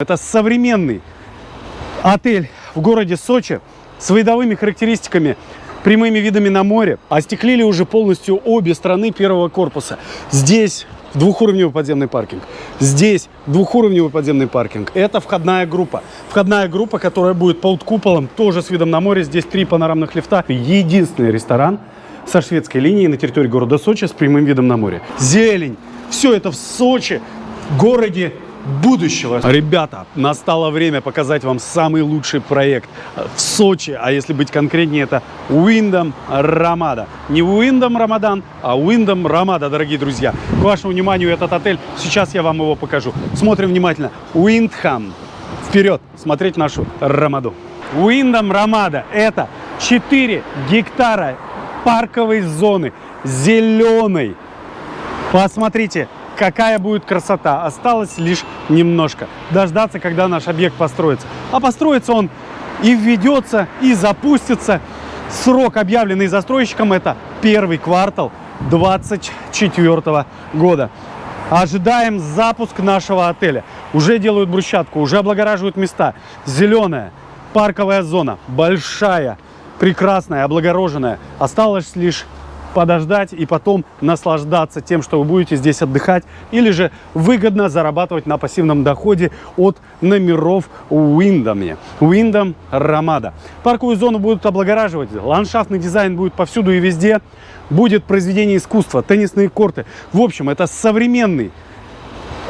Это современный отель в городе Сочи с видовыми характеристиками, прямыми видами на море. Остеклили уже полностью обе стороны первого корпуса. Здесь двухуровневый подземный паркинг. Здесь двухуровневый подземный паркинг. Это входная группа. Входная группа, которая будет под куполом, тоже с видом на море. Здесь три панорамных лифта. Единственный ресторан со шведской линией на территории города Сочи с прямым видом на море. Зелень. Все это в Сочи, городе будущего. Ребята, настало время показать вам самый лучший проект в Сочи, а если быть конкретнее, это Уиндом Рамада. Не Уиндом Рамадан, а Уиндом Рамада, дорогие друзья. К вашему вниманию этот отель, сейчас я вам его покажу. Смотрим внимательно. Уиндхам. Вперед, смотреть нашу Рамаду. Уиндом Рамада – это 4 гектара парковой зоны, зеленой. Посмотрите, какая будет красота. Осталось лишь немножко. Дождаться, когда наш объект построится. А построится он и введется, и запустится. Срок, объявленный застройщиком, это первый квартал 2024 года. Ожидаем запуск нашего отеля. Уже делают брусчатку, уже облагораживают места. Зеленая парковая зона, большая, прекрасная, облагороженная. Осталось лишь подождать и потом наслаждаться тем, что вы будете здесь отдыхать, или же выгодно зарабатывать на пассивном доходе от номеров Уиндоме. Уиндом Рамада. Парковую зону будут облагораживать, ландшафтный дизайн будет повсюду и везде, будет произведение искусства, теннисные корты. В общем, это современный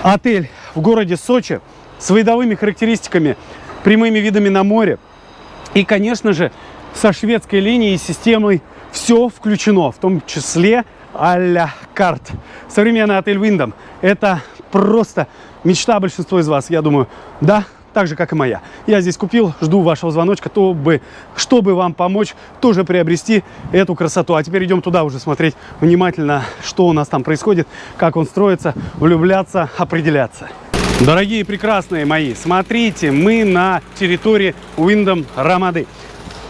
отель в городе Сочи с видовыми характеристиками, прямыми видами на море и, конечно же, со шведской линией и системой все включено, в том числе а-ля карт. Современный отель Виндом – это просто мечта большинства из вас, я думаю. Да, так же, как и моя. Я здесь купил, жду вашего звоночка, то бы, чтобы вам помочь тоже приобрести эту красоту. А теперь идем туда уже смотреть внимательно, что у нас там происходит, как он строится, влюбляться, определяться. Дорогие прекрасные мои, смотрите, мы на территории Уиндом Рамады.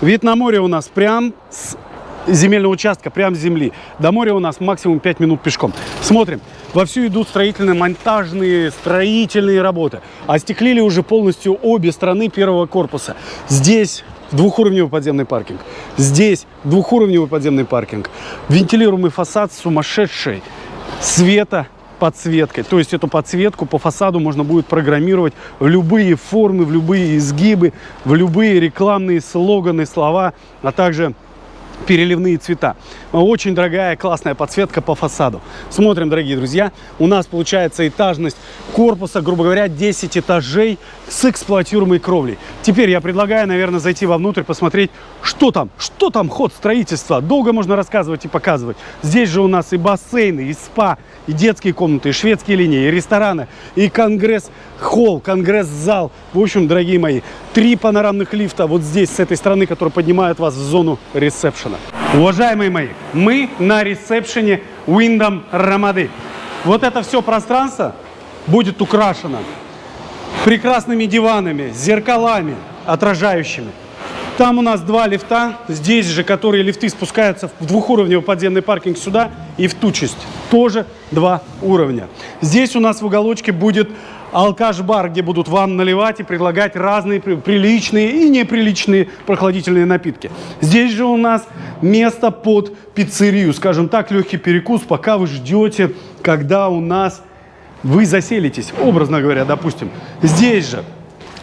Вид на море у нас прям с земельного участка, прямо с земли. До моря у нас максимум 5 минут пешком. Смотрим. Вовсю идут строительные, монтажные, строительные работы. Остеклили уже полностью обе стороны первого корпуса. Здесь двухуровневый подземный паркинг. Здесь двухуровневый подземный паркинг. Вентилируемый фасад сумасшедший. Света подсветкой. То есть эту подсветку по фасаду можно будет программировать в любые формы, в любые изгибы, в любые рекламные слоганы, слова, а также переливные цвета. Очень дорогая, классная подсветка по фасаду. Смотрим, дорогие друзья. У нас получается этажность корпуса, грубо говоря, 10 этажей с эксплуатируемой кровлей. Теперь я предлагаю, наверное, зайти вовнутрь, посмотреть, что там, что там ход строительства. Долго можно рассказывать и показывать. Здесь же у нас и бассейны, и спа, и детские комнаты, и шведские линии, и рестораны, и конгресс-холл, конгресс-зал. В общем, дорогие мои, три панорамных лифта вот здесь, с этой стороны, которые поднимают вас в зону ресепшена. Уважаемые мои, мы на ресепшене Windham Рамады. Вот это все пространство будет украшено прекрасными диванами, зеркалами отражающими. Там у нас два лифта, здесь же, которые лифты спускаются в двухуровневый подземный паркинг сюда и в ту часть. Тоже два уровня. Здесь у нас в уголочке будет алкаш-бар, где будут вам наливать и предлагать разные приличные и неприличные прохладительные напитки. Здесь же у нас место под пиццерию, скажем так, легкий перекус, пока вы ждете, когда у нас вы заселитесь, образно говоря, допустим. Здесь же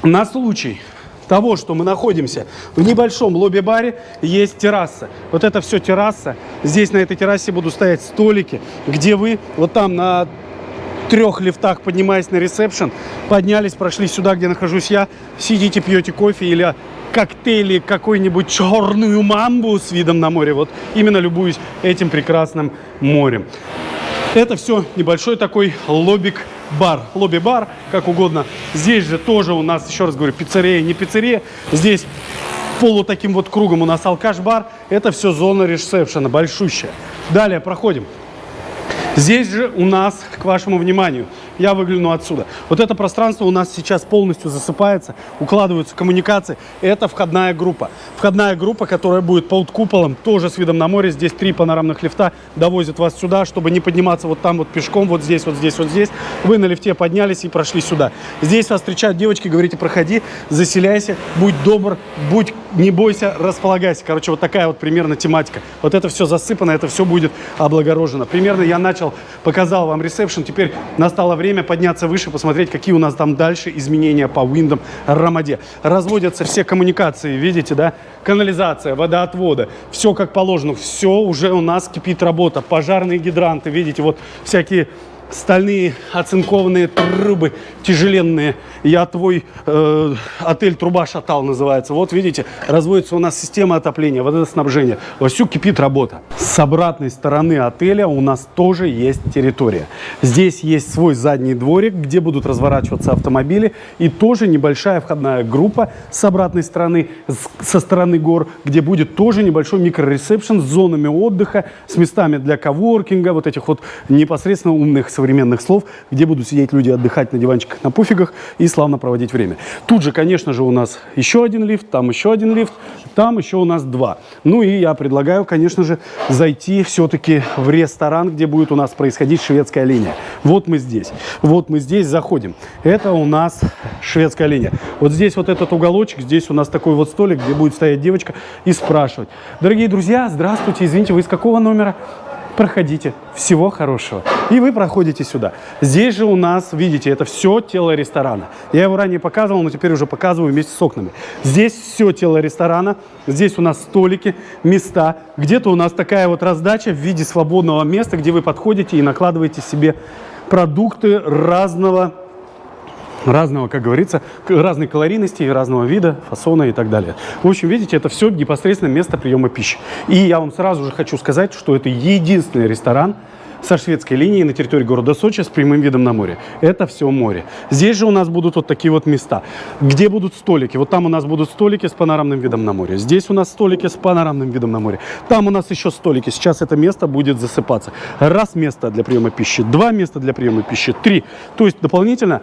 на случай того, что мы находимся в небольшом лобби-баре, есть терраса. Вот это все терраса. Здесь на этой террасе будут стоять столики, где вы вот там на трех лифтах, поднимаясь на ресепшн, поднялись, прошли сюда, где нахожусь я, сидите, пьете кофе или коктейли, какой-нибудь черную мамбу с видом на море. Вот именно любуюсь этим прекрасным морем. Это все небольшой такой лобик-бар. Лобби-бар, как угодно. Здесь же тоже у нас, еще раз говорю, пиццерия, не пиццерия. Здесь полу таким вот кругом у нас алкаш-бар. Это все зона ресепшена, большущая. Далее проходим. Здесь же у нас, к вашему вниманию, я выгляну отсюда. Вот это пространство у нас сейчас полностью засыпается, укладываются коммуникации. Это входная группа. Входная группа, которая будет под куполом, тоже с видом на море. Здесь три панорамных лифта довозят вас сюда, чтобы не подниматься вот там вот пешком, вот здесь, вот здесь, вот здесь. Вы на лифте поднялись и прошли сюда. Здесь вас встречают девочки, говорите, проходи, заселяйся, будь добр, будь, не бойся, располагайся. Короче, вот такая вот примерно тематика. Вот это все засыпано, это все будет облагорожено. Примерно я начал, показал вам ресепшн, теперь настало время подняться выше, посмотреть, какие у нас там дальше изменения по Windom Рамаде. Разводятся все коммуникации, видите, да? Канализация, водоотвода, все как положено, все уже у нас кипит работа. Пожарные гидранты, видите, вот всякие стальные оцинкованные трубы тяжеленные. Я твой э, отель «Труба шатал» называется. Вот видите, разводится у нас система отопления, водоснабжения. Вовсю кипит работа. С обратной стороны отеля у нас тоже есть территория. Здесь есть свой задний дворик, где будут разворачиваться автомобили. И тоже небольшая входная группа с обратной стороны, со стороны гор, где будет тоже небольшой микроресепшн с зонами отдыха, с местами для коворкинга, вот этих вот непосредственно умных современных слов, где будут сидеть люди отдыхать на диванчиках, на пуфигах и славно проводить время. Тут же, конечно же, у нас еще один лифт, там еще один лифт, там еще у нас два. Ну и я предлагаю, конечно же, зайти все-таки в ресторан, где будет у нас происходить шведская линия. Вот мы здесь. Вот мы здесь заходим. Это у нас шведская линия. Вот здесь вот этот уголочек, здесь у нас такой вот столик, где будет стоять девочка и спрашивать. Дорогие друзья, здравствуйте, извините, вы из какого номера? Проходите. Всего хорошего. И вы проходите сюда. Здесь же у нас, видите, это все тело ресторана. Я его ранее показывал, но теперь уже показываю вместе с окнами. Здесь все тело ресторана. Здесь у нас столики, места. Где-то у нас такая вот раздача в виде свободного места, где вы подходите и накладываете себе продукты разного разного, как говорится, разной калорийности, разного вида, фасона и так далее. В общем, видите, это все непосредственно место приема пищи. И я вам сразу же хочу сказать, что это единственный ресторан, со шведской линией на территории города Сочи с прямым видом на море. Это все море. Здесь же у нас будут вот такие вот места, где будут столики. Вот там у нас будут столики с панорамным видом на море. Здесь у нас столики с панорамным видом на море. Там у нас еще столики. Сейчас это место будет засыпаться. Раз место для приема пищи, два места для приема пищи, три. То есть дополнительно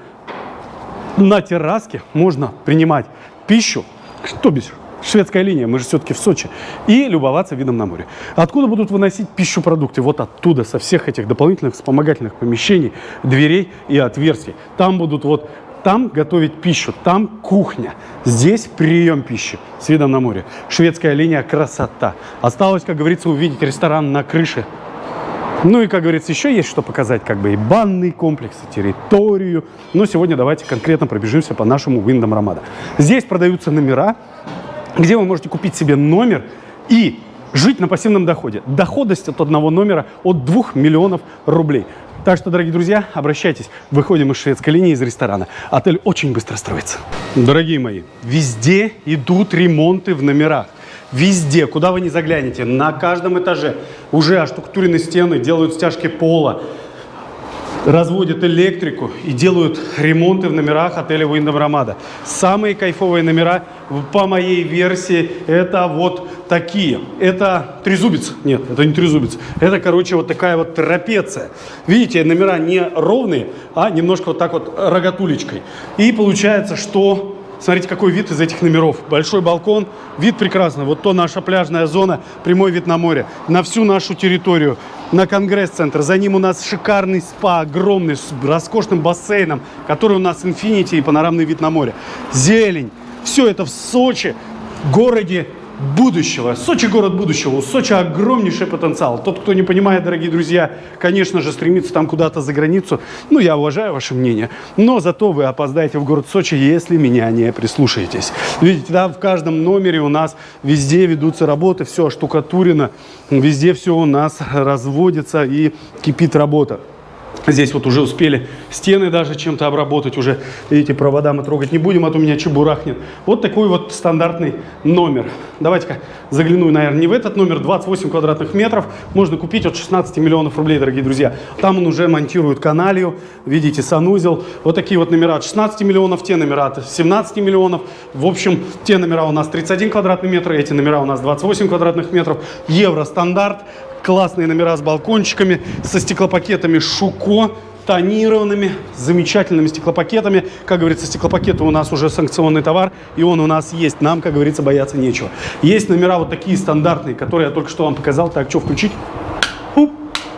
на терраске можно принимать пищу, что без шведская линия, мы же все-таки в Сочи, и любоваться видом на море. Откуда будут выносить пищу продукты? Вот оттуда, со всех этих дополнительных вспомогательных помещений, дверей и отверстий. Там будут вот там готовить пищу, там кухня, здесь прием пищи с видом на море. Шведская линия красота. Осталось, как говорится, увидеть ресторан на крыше ну и, как говорится, еще есть что показать, как бы и банный комплекс, и территорию. Но сегодня давайте конкретно пробежимся по нашему Wyndham Ramada. Здесь продаются номера, где вы можете купить себе номер и жить на пассивном доходе. Доходность от одного номера от 2 миллионов рублей. Так что, дорогие друзья, обращайтесь. Выходим из шведской линии, из ресторана. Отель очень быстро строится. Дорогие мои, везде идут ремонты в номерах. Везде, куда вы не заглянете, на каждом этаже уже оштукатурены стены, делают стяжки пола, разводят электрику и делают ремонты в номерах отеля Wyndham Ramada. Самые кайфовые номера, по моей версии, это вот такие. Это трезубец. Нет, это не трезубец. Это, короче, вот такая вот трапеция. Видите, номера не ровные, а немножко вот так вот рогатулечкой. И получается, что Смотрите, какой вид из этих номеров. Большой балкон, вид прекрасный. Вот то наша пляжная зона, прямой вид на море. На всю нашу территорию, на Конгресс-центр. За ним у нас шикарный спа, огромный, с роскошным бассейном, который у нас инфинити и панорамный вид на море. Зелень. Все это в Сочи, городе будущего. Сочи город будущего. У Сочи огромнейший потенциал. Тот, кто не понимает, дорогие друзья, конечно же, стремится там куда-то за границу. Ну, я уважаю ваше мнение. Но зато вы опоздаете в город Сочи, если меня не прислушаетесь. Видите, да, в каждом номере у нас везде ведутся работы, все штукатурено, везде все у нас разводится и кипит работа. Здесь вот уже успели стены даже чем-то обработать, уже эти провода мы трогать не будем, а то у меня чебурахнет. Вот такой вот стандартный номер. Давайте-ка загляну, наверное, не в этот номер, 28 квадратных метров. Можно купить от 16 миллионов рублей, дорогие друзья. Там он уже монтирует каналью, видите, санузел. Вот такие вот номера от 16 миллионов, те номера от 17 миллионов. В общем, те номера у нас 31 квадратный метр, эти номера у нас 28 квадратных метров. Евро стандарт классные номера с балкончиками, со стеклопакетами Шуко. тонированными, замечательными стеклопакетами. Как говорится, стеклопакеты у нас уже санкционный товар, и он у нас есть. Нам, как говорится, бояться нечего. Есть номера вот такие стандартные, которые я только что вам показал. Так, что включить? Хуп.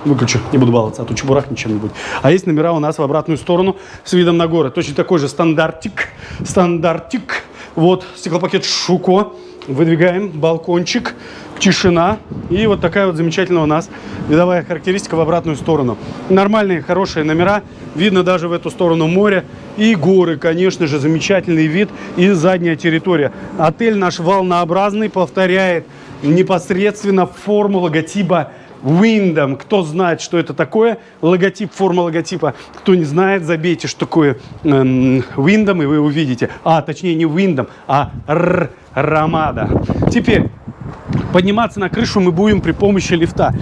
Выключу, не буду баловаться, а то чебурахнет чем-нибудь. А есть номера у нас в обратную сторону с видом на горы. Точно такой же стандартик, стандартик. Вот стеклопакет Шуко. Выдвигаем балкончик, тишина. И вот такая вот замечательная у нас видовая характеристика в обратную сторону. Нормальные, хорошие номера. Видно даже в эту сторону море. И горы, конечно же, замечательный вид. И задняя территория. Отель наш волнообразный, повторяет непосредственно форму логотипа Windom. Кто знает, что это такое, логотип, форма логотипа. Кто не знает, забейте, что такое эм, Windom, и вы увидите. А, точнее, не Windom, а Р, Рамада. Теперь Подниматься на крышу мы будем при помощи лифта.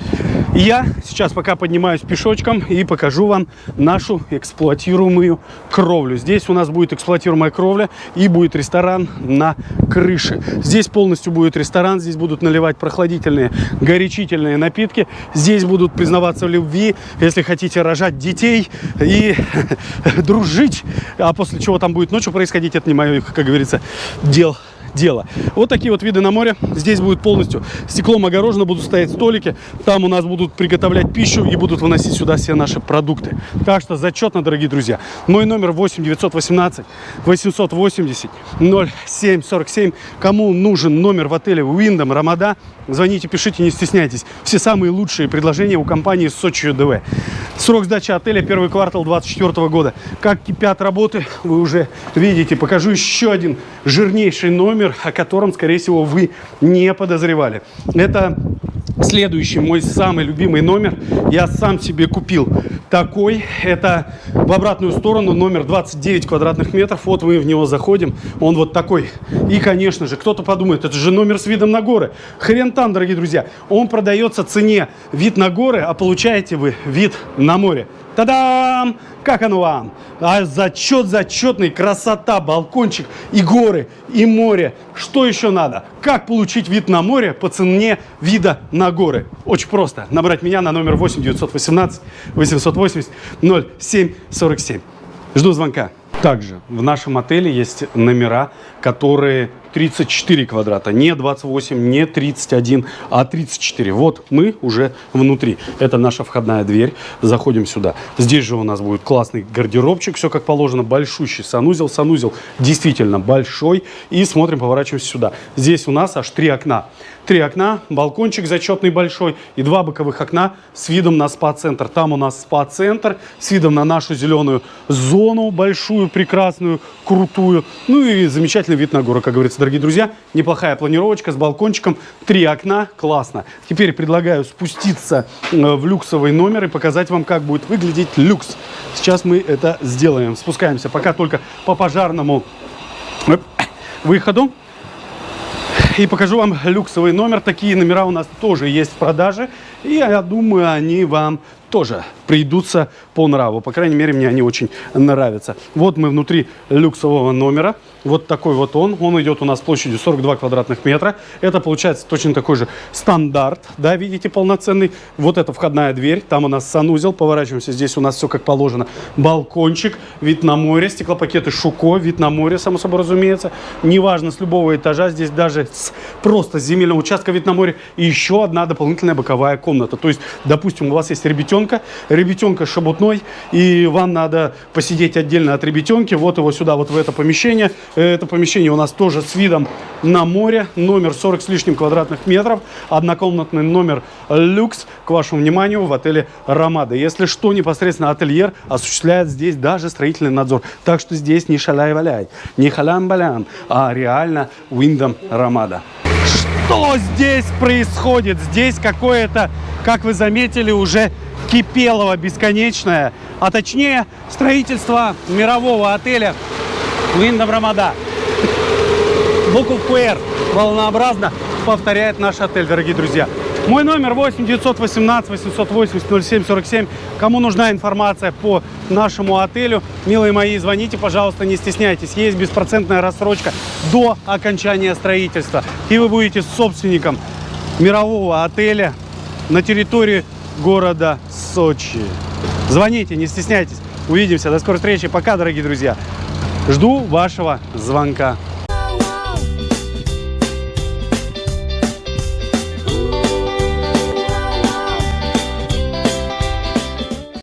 Я сейчас пока поднимаюсь пешочком и покажу вам нашу эксплуатируемую кровлю. Здесь у нас будет эксплуатируемая кровля и будет ресторан на крыше. Здесь полностью будет ресторан, здесь будут наливать прохладительные, горячительные напитки. Здесь будут признаваться в любви, если хотите рожать детей и дружить. А после чего там будет ночью происходить, это не мое, как говорится, дело дело. Вот такие вот виды на море. Здесь будет полностью стеклом огорожено, будут стоять столики. Там у нас будут приготовлять пищу и будут выносить сюда все наши продукты. Так что зачетно, дорогие друзья. Мой номер 8 918 880 0747. Кому нужен номер в отеле Windham Рамада, звоните, пишите, не стесняйтесь. Все самые лучшие предложения у компании Сочи ДВ. Срок сдачи отеля первый квартал 2024 года. Как кипят работы, вы уже видите. Покажу еще один жирнейший номер, о котором, скорее всего, вы не подозревали. Это следующий мой самый любимый номер. Я сам себе купил такой. Это в обратную сторону номер 29 квадратных метров. Вот мы в него заходим. Он вот такой. И, конечно же, кто-то подумает, это же номер с видом на горы. Хрен там, дорогие друзья. Он продается цене вид на горы, а получаете вы вид на море. Та-дам! Как оно вам? А зачет зачетный, красота, балкончик и горы, и море. Что еще надо? Как получить вид на море по цене вида на горы? Очень просто. Набрать меня на номер 8 918 880 0747. Жду звонка. Также в нашем отеле есть номера, которые 34 квадрата. Не 28, не 31, а 34. Вот мы уже внутри. Это наша входная дверь. Заходим сюда. Здесь же у нас будет классный гардеробчик. Все как положено. Большущий санузел. Санузел действительно большой. И смотрим, поворачиваемся сюда. Здесь у нас аж три окна. Три окна, балкончик зачетный большой и два боковых окна с видом на спа-центр. Там у нас спа-центр с видом на нашу зеленую зону большую, прекрасную, крутую. Ну и замечательный вид на гору, как говорится, дорогие друзья. Неплохая планировочка с балкончиком, три окна, классно. Теперь предлагаю спуститься э, в люксовый номер и показать вам, как будет выглядеть люкс. Сейчас мы это сделаем. Спускаемся пока только по пожарному выходу и покажу вам люксовый номер. Такие номера у нас тоже есть в продаже. И я думаю, они вам тоже придутся по нраву. По крайней мере, мне они очень нравятся. Вот мы внутри люксового номера. Вот такой вот он. Он идет у нас площадью 42 квадратных метра. Это получается точно такой же стандарт. Да, видите, полноценный. Вот это входная дверь. Там у нас санузел. Поворачиваемся. Здесь у нас все как положено. Балкончик, вид на море, стеклопакеты Шуко, вид на море, само собой разумеется. Неважно, с любого этажа. Здесь даже с, просто земельного участка вид на море. И еще одна дополнительная боковая комната. То есть, допустим, у вас есть ребятенка, ребятенка шабутной, и вам надо посидеть отдельно от ребятенки. Вот его сюда, вот в это помещение. Это помещение у нас тоже с видом на море. Номер 40 с лишним квадратных метров. Однокомнатный номер люкс. К вашему вниманию в отеле Ромада. Если что, непосредственно ательер осуществляет здесь даже строительный надзор. Так что здесь не шаляй-валяй, не халям-балям, а реально Windham Ромада. Что здесь происходит? Здесь какое-то, как вы заметили, уже кипелого бесконечное, а точнее строительство мирового отеля Windham Рамада. Букву QR волнообразно повторяет наш отель, дорогие друзья. Мой номер 8 918 880 07 47. Кому нужна информация по нашему отелю, милые мои, звоните, пожалуйста, не стесняйтесь. Есть беспроцентная рассрочка до окончания строительства. И вы будете собственником мирового отеля на территории города Сочи. Звоните, не стесняйтесь. Увидимся. До скорой встречи. Пока, дорогие друзья. Жду вашего звонка.